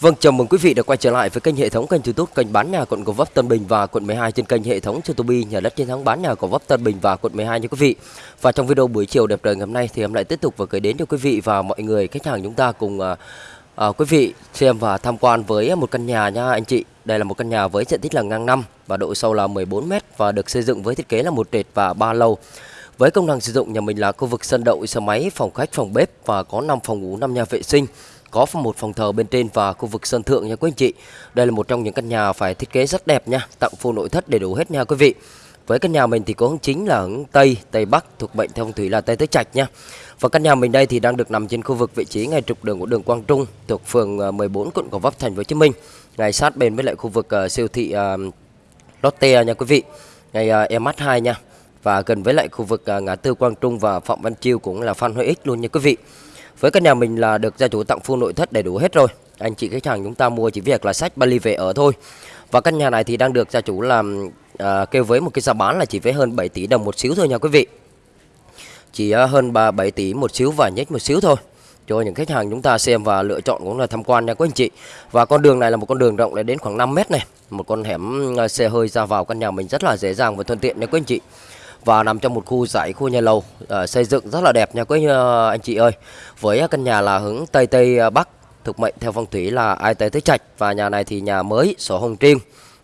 Vâng, chào mừng quý vị đã quay trở lại với kênh hệ thống kênh YouTube kênh bán nhà quận Gò Vấp Tân Bình và quận 12 trên kênh hệ thống YouTube nhà đất chiến thắng bán nhà Gò Vấp Tân Bình và quận 12 nha quý vị. Và trong video buổi chiều đẹp trời ngày hôm nay thì em lại tiếp tục và gửi đến cho quý vị và mọi người khách hàng chúng ta cùng uh, uh, quý vị xem và tham quan với một căn nhà nha anh chị. Đây là một căn nhà với diện tích là ngang năm và độ sâu là 14 m và được xây dựng với thiết kế là một trệt và ba lầu. Với công năng sử dụng nhà mình là khu vực sân đậu, xe máy, phòng khách, phòng bếp và có 5 phòng ngủ, 5 nhà vệ sinh có một phòng thờ bên trên và khu vực sân thượng nha quý anh chị. Đây là một trong những căn nhà phải thiết kế rất đẹp nha, tặng full nội thất đầy đủ hết nha quý vị. Với căn nhà mình thì có hướng chính là hướng Tây, Tây Bắc thuộc mệnh theo phong thủy là Tây Tứ Trạch nha. Và căn nhà mình đây thì đang được nằm trên khu vực vị trí ngay trục đường của đường Quang Trung thuộc phường ờ, 14 quận Gò Vấp thành phố Hồ Chí Minh. Ngay sát bên với lại khu vực uh, siêu thị uh, Lotte nha quý vị. Ngay e uh, MH2 nha. Và gần với lại khu vực uh, ngã tư Quang Trung và Phạm Văn Chiêu cũng là Phan Huy X luôn nha quý vị. Với căn nhà mình là được gia chủ tặng full nội thất đầy đủ hết rồi. Anh chị khách hàng chúng ta mua chỉ việc là sách Bali về ở thôi. Và căn nhà này thì đang được gia chủ làm à, kêu với một cái giá bán là chỉ với hơn 7 tỷ đồng một xíu thôi nha quý vị. Chỉ à, hơn 3 7 tỷ một xíu và nhích một xíu thôi cho những khách hàng chúng ta xem và lựa chọn cũng là tham quan nha quý anh chị. Và con đường này là một con đường rộng đến khoảng 5 mét này, một con hẻm à, xe hơi ra vào căn nhà mình rất là dễ dàng và thuận tiện nha quý anh chị và nằm trong một khu dãy khu nhà lầu à, xây dựng rất là đẹp nha quý ờ, anh chị ơi. Với ờ, căn nhà là hướng tây tây bắc thuộc mệnh theo phong thủy là ai tới tới trạch. Và nhà này thì nhà mới sổ hồng riêng.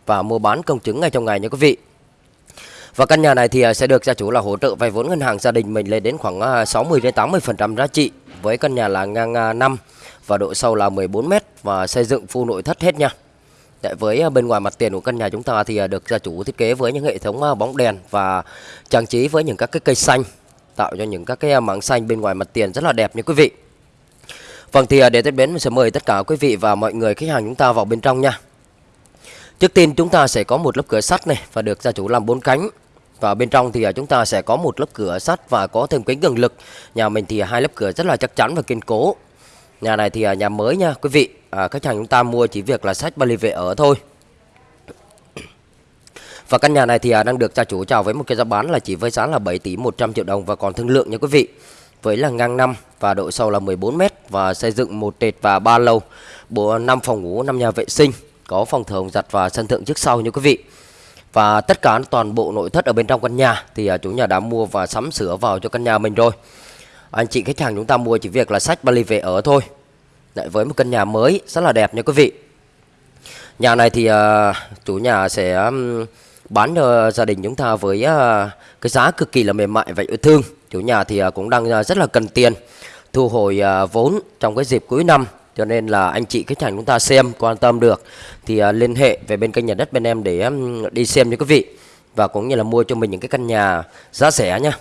Và mua bán công chứng ngay trong ngày nha quý vị. Và căn nhà này thì sẽ được gia chủ là hỗ trợ vay vốn ngân hàng gia đình mình lên đến khoảng 60 đến 80 phần trăm giá trị với căn nhà là ngang 5 và độ sâu là 14 mét và xây dựng full nội thất hết nha. Đấy, với à, bên ngoài mặt tiền của căn nhà chúng ta thì à, được gia chủ thiết kế với những hệ thống à, bóng đèn và trang trí với những các cái cây xanh tạo cho những các cái mảng xanh bên ngoài mặt tiền rất là đẹp nha quý vị. Vâng thì để tiếp đến mình sẽ mời tất cả quý vị và mọi người khách hàng chúng ta vào bên trong nha. Trước tiên chúng ta sẽ có một lớp cửa sắt này và được gia chủ làm bốn cánh. Và bên trong thì chúng ta sẽ có một lớp cửa sắt và có thêm kính cường lực. Nhà mình thì hai lớp cửa rất là chắc chắn và kiên cố. Nhà này thì nhà mới nha quý vị à, khách hàng chúng ta mua chỉ việc là sách Bali về ở thôi. Và căn nhà này thì à, đang được gia chủ chào với một cái giá bán là chỉ với giá là 7 tỷ 100 triệu đồng và còn thương lượng nha quý vị. Với là ngang năm và độ sâu là 14 m và xây dựng một trệt và ba lầu bộ 5 phòng ngủ 5 nhà vệ sinh có phòng thờ giặt và sân thượng trước sau nha quý vị. Và tất cả toàn bộ nội thất ở bên trong căn nhà thì à, chủ nhà đã mua và sắm sửa vào cho căn nhà mình rồi. Anh chị khách hàng chúng ta mua chỉ việc là sách Bali về ở thôi. Đấy, với một căn nhà mới rất là đẹp nha quý vị. Nhà này thì uh, chủ nhà sẽ um, bán cho gia đình chúng ta với uh, cái giá cực kỳ là mềm mại và yêu thương. Chủ nhà thì uh, cũng đang uh, rất là cần tiền thu hồi uh, vốn trong cái dịp cuối năm. Cho nên là anh chị khách hàng chúng ta xem quan tâm được thì uh, liên hệ về bên kênh nhà đất bên em để um, đi xem nha quý vị. Và cũng như là mua cho mình những cái căn nhà giá rẻ nha.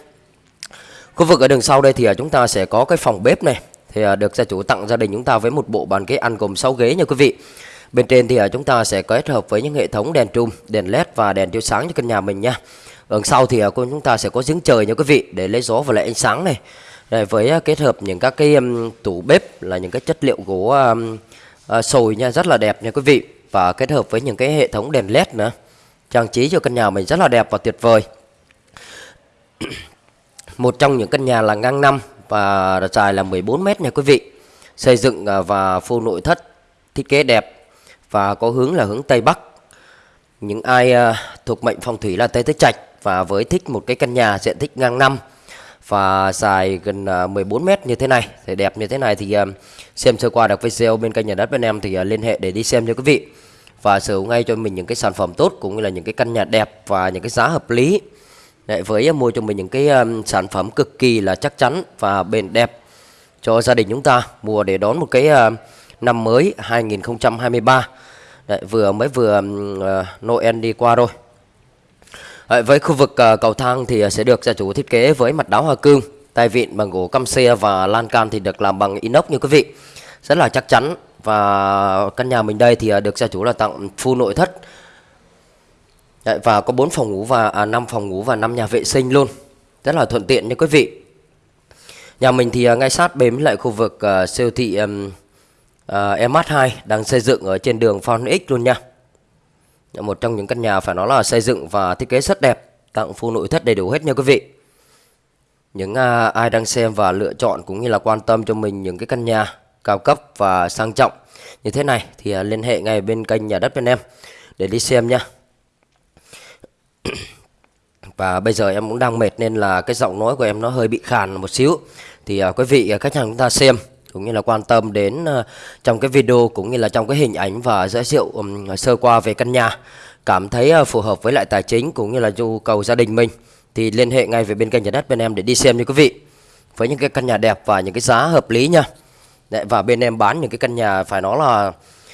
Khu vực ở đường sau đây thì uh, chúng ta sẽ có cái phòng bếp này thì à, được gia chủ tặng gia đình chúng ta với một bộ bàn ghế ăn gồm 6 ghế nha quý vị. Bên trên thì à, chúng ta sẽ kết hợp với những hệ thống đèn trùm, đèn led và đèn chiếu sáng cho căn nhà mình nha. Ở sau thì à, chúng ta sẽ có giếng trời nha quý vị để lấy gió và lấy ánh sáng này. Đây, với kết hợp những các cái tủ bếp là những cái chất liệu gỗ sồi nha rất là đẹp nha quý vị và kết hợp với những cái hệ thống đèn led nữa trang trí cho căn nhà mình rất là đẹp và tuyệt vời một trong những căn nhà là ngang năm và dài là 14 mét nha quý vị. Xây dựng à, và phô nội thất thiết kế đẹp và có hướng là hướng Tây Bắc. Những ai à, thuộc mệnh phong thủy là Tây Tứ Trạch và với thích một cái căn nhà diện tích ngang năm và dài gần 14 à, mét như thế này thì đẹp như thế này thì à, xem sơ qua được video bên kênh nhà đất bên em thì liên hệ để đi xem cho quý vị và sở hữu ngay cho mình những cái sản phẩm tốt cũng như là những cái căn nhà đẹp và những cái giá hợp lý Đấy, với à, mua cho mình những cái um, sản phẩm cực kỳ là chắc chắn và bền đẹp cho gia đình chúng ta mua để đón một cái uh, năm mới 2023 Đấy, vừa mới vừa uh, Noel đi qua rồi. Đấy, với khu vực uh, cầu thang thì ờ, sẽ được gia chủ thiết kế với mặt đáo hoa cương tay vịn bằng gỗ căm xe và lan can thì được làm bằng inox như quý vị. Rất là chắc chắn và căn nhà mình đây thì uh, được gia chủ là tặng full nội thất Đấy, và có 4 phòng ngủ và à, 5 phòng ngủ và 5 nhà vệ sinh luôn. Rất là thuận tiện nha quý vị. Nhà mình thì à, ngay sát bếm lại khu vực à, siêu thị um, à, MH2 đang xây dựng ở trên đường Phan X luôn nha. Dạ, một trong những căn nhà phải nói là xây dựng và thiết kế rất đẹp, tặng full nội thất đầy đủ hết nha quý vị. Những à, ai đang xem và lựa chọn cũng như là quan tâm cho mình những cái căn nhà cao cấp và sang trọng như thế này thì à, liên hệ ngay bên kênh nhà đất bên em để đi xem nha và bây giờ em cũng đang mệt nên là cái giọng nói của em nó hơi bị khàn một xíu. Thì uh, quý vị à, khách hàng chúng ta xem cũng như là quan tâm đến uh, trong cái video cũng như là trong cái hình ảnh và giới thiệu um, sơ qua về căn nhà cảm thấy uh, phù hợp với lại tài chính cũng như là nhu cầu gia đình mình thì liên hệ ngay về bên kênh nhà đất bên em để đi xem như quý vị. Với những cái căn nhà đẹp và những cái giá hợp lý nha. Đấy, và bên em bán những cái căn nhà phải nói là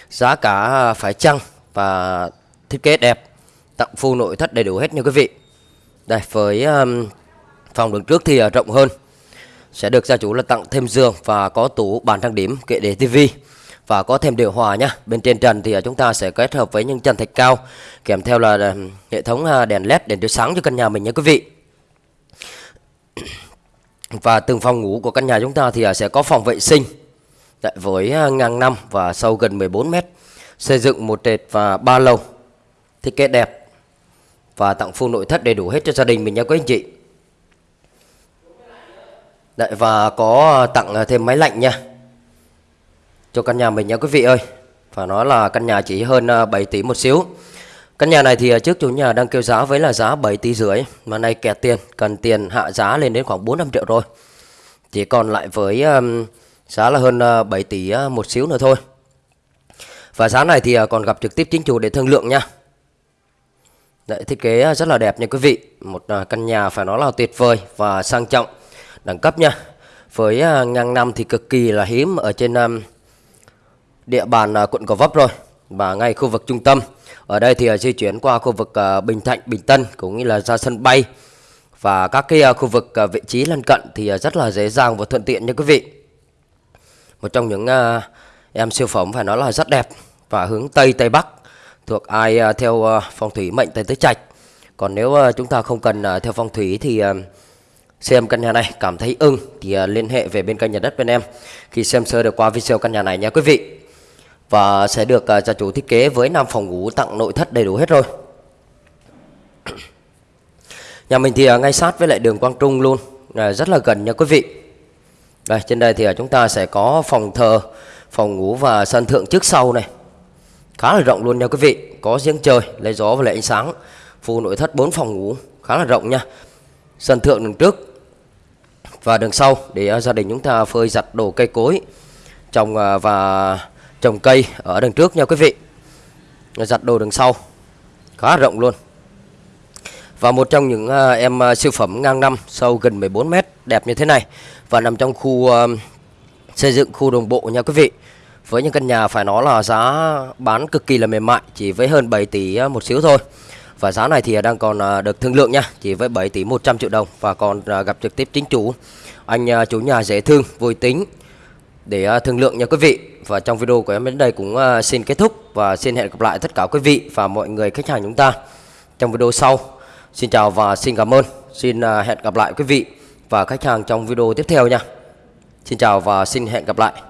giá cả phải chăng và thiết kế đẹp tặng full nội thất đầy đủ hết như quý vị đây với um, phòng đứng trước thì uh, rộng hơn. Sẽ được gia chủ là tặng thêm giường và có tủ bàn trang điểm kệ để tivi. Và có thêm điều hòa nhá bên trên trần thì ờ, chúng ta sẽ kết hợp với những trần thạch cao kèm theo là hệ thống ờ, đèn led đèn chiếu sáng cho căn nhà mình nhé quý vị. Và từng phòng ngủ của căn nhà chúng ta thì sẽ có phòng vệ sinh với ngang năm và sâu gần 14 mét xây dựng một trệt và ba lầu thiết kế đẹp và tặng full nội thất đầy đủ hết cho gia đình mình nha quý anh chị. Đấy, và có ờ, tặng ờ, thêm máy lạnh nha. Cho căn nhà mình nha quý vị ơi. Phải nói là căn nhà chỉ hơn ờ, 7 tỷ một xíu. Căn nhà này thì trước chủ nhà đang kêu giá với là giá 7 tỷ rưỡi. Mà nay kẹt tiền cần tiền hạ giá lên đến khoảng 4 5 triệu rồi. Chỉ còn lại với um, giá là hơn 7 tỷ một xíu nữa thôi. Và giá này thì còn gặp trực tiếp chính chủ để thương lượng nha. Đấy, thiết kế à, rất là đẹp nha quý vị. Một à, căn nhà phải nói là tuyệt vời và sang trọng đẳng cấp nha. Với uh, ngang năm thì cực kỳ là hiếm ở trên um, địa bàn uh, quận Gò Vấp rồi và ngay khu vực trung tâm. Ở đây thì uh, di chuyển qua khu vực uh, Bình Thạnh Bình Tân cũng như là ra sân bay và các cái uh, khu vực uh, vị trí lân cận thì uh, rất là dễ dàng và thuận tiện nha quý vị. Một trong những uh, em siêu phẩm phải nói là rất đẹp và hướng Tây Tây Bắc thuộc ai uh, theo uh, phong thủy mệnh tới Tứ Trạch. Còn nếu uh, chúng ta không cần uh, theo phong thủy thì uh, xem căn nhà này cảm thấy ưng thì uh, liên hệ về bên kênh nhà đất bên em. Khi xem sơ được qua video căn nhà này nha quý vị. Và sẽ được uh, gia chủ thiết kế với 5 phòng ngủ tặng nội thất đầy đủ hết rồi. Nhà mình thì uh, ngay sát với lại đường Quang Trung luôn uh, rất là gần nha quý vị. Đây trên đây thì uh, chúng ta sẽ có phòng thờ phòng ngủ và sân thượng trước sau này khá là rộng luôn nha quý vị. Có giếng trời, lấy gió và lấy ánh sáng. Full nội thất 4 phòng ngủ, khá là rộng nha. Sân thượng đường trước và đường sau để à, gia đình chúng ta phơi giặt đồ cây cối, trồng à, và trồng cây ở đường trước nha quý vị. Giặt đồ đường sau, khá rộng luôn. Và một trong những à, em siêu phẩm ngang năm sâu gần 14 mét, đẹp như thế này và nằm trong khu xây dựng khu đồng bộ nha quý vị với những căn nhà phải nói là giá bán cực kỳ là mềm mại chỉ với hơn 7 tỷ à, một xíu thôi. Và giá này thì đang còn à, được thương lượng nha Chỉ với 7 tỷ 100 triệu đồng Và còn à, gặp trực tiếp chính chủ. Anh chủ nhà dễ thương, vui tính Để thương lượng nha quý vị. Và trong video của em đến đây cũng xin kết thúc Và xin hẹn gặp lại tất cả quý vị Và mọi người khách hàng chúng ta Trong video sau. Xin chào và xin cảm ơn. Xin hẹn gặp lại quý vị Và khách hàng trong video tiếp theo nha. Xin chào và xin hẹn gặp lại.